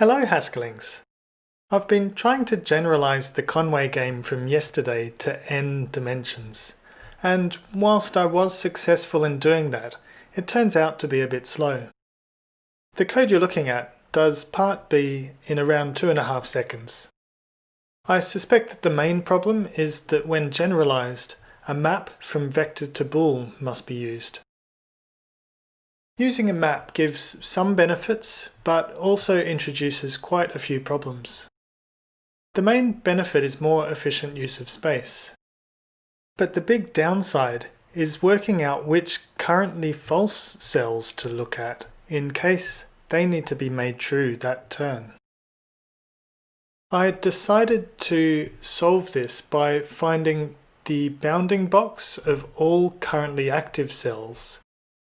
Hello Haskellings! I've been trying to generalize the Conway game from yesterday to n dimensions, and whilst I was successful in doing that, it turns out to be a bit slow. The code you're looking at does part B in around two and a half seconds. I suspect that the main problem is that when generalized, a map from vector to bool must be used. Using a map gives some benefits, but also introduces quite a few problems. The main benefit is more efficient use of space. But the big downside is working out which currently false cells to look at in case they need to be made true that turn. I decided to solve this by finding the bounding box of all currently active cells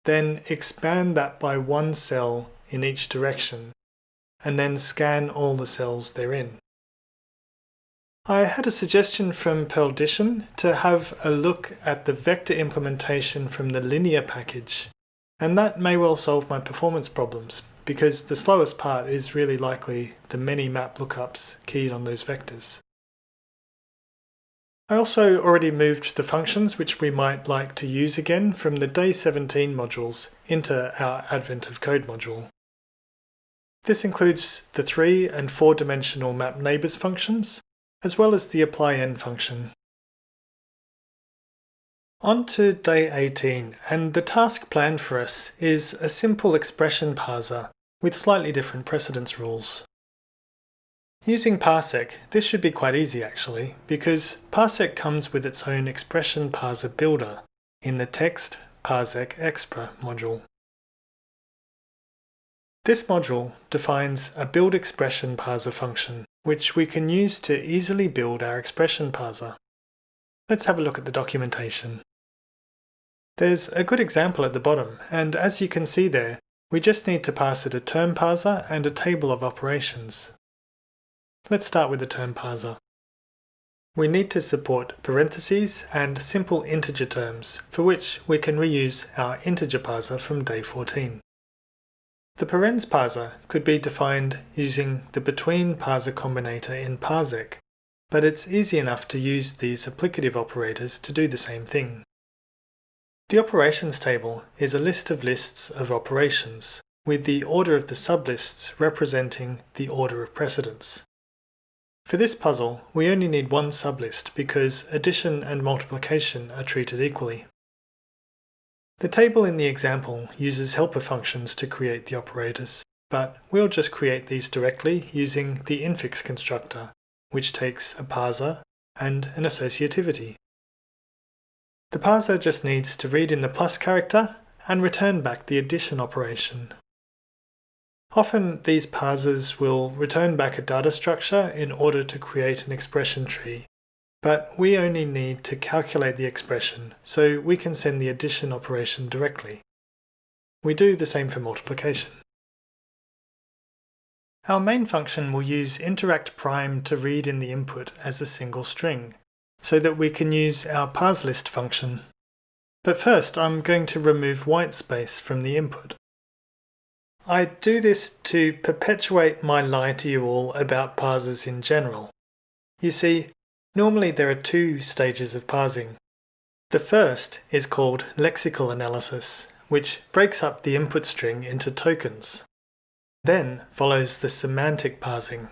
then expand that by one cell in each direction, and then scan all the cells therein. I had a suggestion from Perldition to have a look at the vector implementation from the linear package, and that may well solve my performance problems, because the slowest part is really likely the many map lookups keyed on those vectors. I also already moved the functions which we might like to use again from the Day 17 modules into our Advent of Code module. This includes the 3 and 4 dimensional map neighbours functions, as well as the apply apply_n function. On to day 18, and the task planned for us is a simple expression parser with slightly different precedence rules. Using Parsec, this should be quite easy actually, because Parsec comes with its own expression parser builder in the text parsec expr module. This module defines a build expression parser function, which we can use to easily build our expression parser. Let's have a look at the documentation. There's a good example at the bottom, and as you can see there, we just need to pass it a term parser and a table of operations. Let's start with the term parser. We need to support parentheses and simple integer terms, for which we can reuse our integer parser from day 14. The parens parser could be defined using the between parser combinator in parsec, but it's easy enough to use these applicative operators to do the same thing. The operations table is a list of lists of operations, with the order of the sublists representing the order of precedence. For this puzzle, we only need one sublist because addition and multiplication are treated equally. The table in the example uses helper functions to create the operators, but we'll just create these directly using the infix constructor, which takes a parser and an associativity. The parser just needs to read in the plus character and return back the addition operation. Often these parsers will return back a data structure in order to create an expression tree, but we only need to calculate the expression so we can send the addition operation directly. We do the same for multiplication. Our main function will use interact prime to read in the input as a single string, so that we can use our parseList function. But first I'm going to remove whitespace from the input. I do this to perpetuate my lie to you all about parsers in general. You see, normally there are two stages of parsing. The first is called lexical analysis, which breaks up the input string into tokens. Then follows the semantic parsing.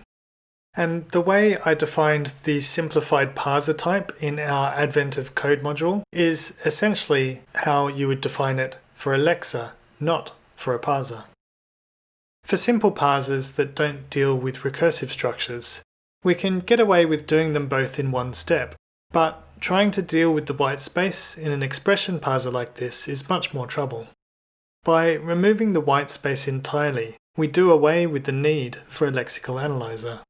And the way I defined the simplified parser type in our Advent of Code module is essentially how you would define it for a lexer, not for a parser. For simple parsers that don't deal with recursive structures, we can get away with doing them both in one step, but trying to deal with the white space in an expression parser like this is much more trouble. By removing the white space entirely, we do away with the need for a lexical analyzer.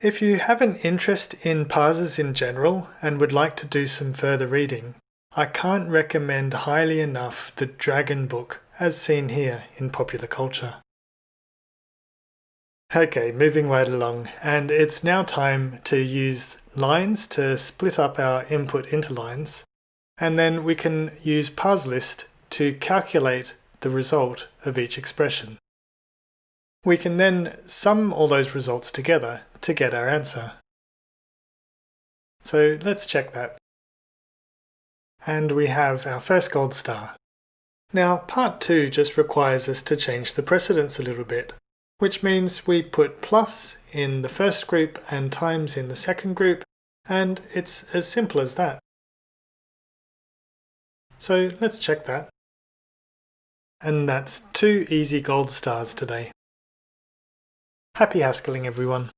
If you have an interest in parsers in general and would like to do some further reading, I can't recommend highly enough the Dragon book as seen here in popular culture. Okay, moving right along, and it's now time to use lines to split up our input into lines, and then we can use parseList to calculate the result of each expression. We can then sum all those results together to get our answer. So let's check that. And we have our first gold star. Now part 2 just requires us to change the precedence a little bit, which means we put plus in the first group and times in the second group, and it's as simple as that. So let's check that. And that's two easy gold stars today. Happy Haskelling everyone!